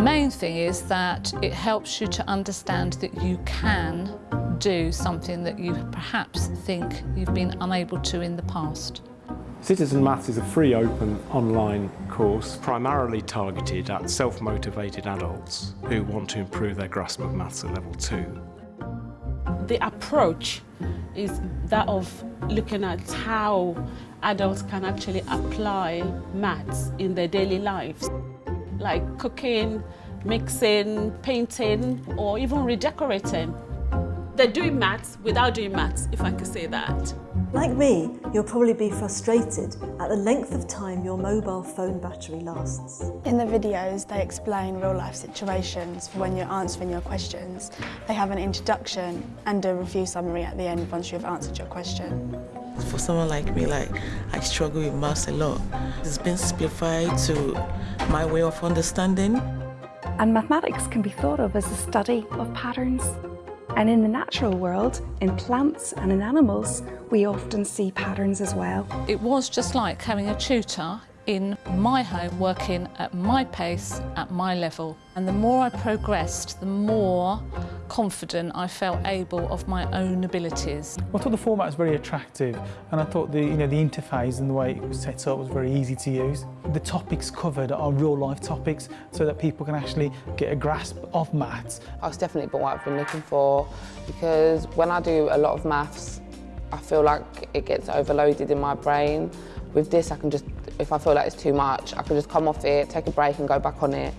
main thing is that it helps you to understand that you can do something that you perhaps think you've been unable to in the past. Citizen Maths is a free open online course primarily targeted at self-motivated adults who want to improve their grasp of maths at level 2. The approach is that of looking at how adults can actually apply maths in their daily lives, like cooking, mixing, painting, or even redecorating. They're doing maths without doing maths, if I could say that. Like me, you'll probably be frustrated at the length of time your mobile phone battery lasts. In the videos, they explain real-life situations for when you're answering your questions. They have an introduction and a review summary at the end once you've answered your question. For someone like me, like I struggle with maths a lot. It's been simplified to my way of understanding. And mathematics can be thought of as a study of patterns. And in the natural world, in plants and in animals, we often see patterns as well. It was just like having a tutor in my home working at my pace, at my level. And the more I progressed, the more confident I felt able of my own abilities. I thought the format was very attractive and I thought the, you know, the interface and the way it was set up was very easy to use. The topics covered are real life topics so that people can actually get a grasp of maths. It's definitely what I've been looking for because when I do a lot of maths, I feel like it gets overloaded in my brain. With this, I can just, if I feel like it's too much, I can just come off it, take a break and go back on it.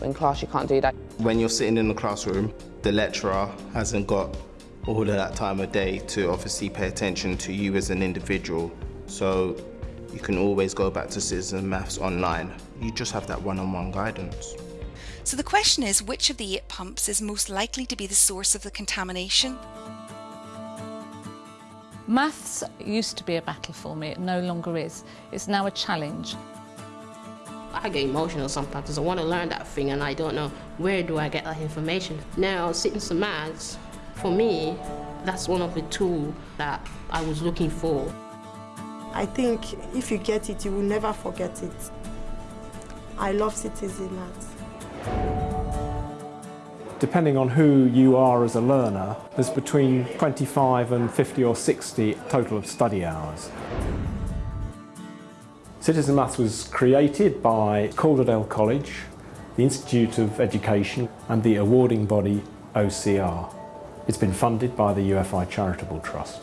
In class, you can't do that. When you're sitting in the classroom, the lecturer hasn't got all of that time of day to obviously pay attention to you as an individual. So you can always go back to Citizen Maths online. You just have that one-on-one -on -one guidance. So the question is, which of the eight pumps is most likely to be the source of the contamination? Maths used to be a battle for me, it no longer is. It's now a challenge. I get emotional sometimes because I want to learn that thing and I don't know where do I get that information. Now, Citizen Maths, for me, that's one of the tools that I was looking for. I think if you get it, you will never forget it. I love Citizen Maths. Depending on who you are as a learner, there's between 25 and 50 or 60 total of study hours. Citizen Maths was created by Calderdale College, the Institute of Education and the awarding body OCR. It's been funded by the UFI Charitable Trust.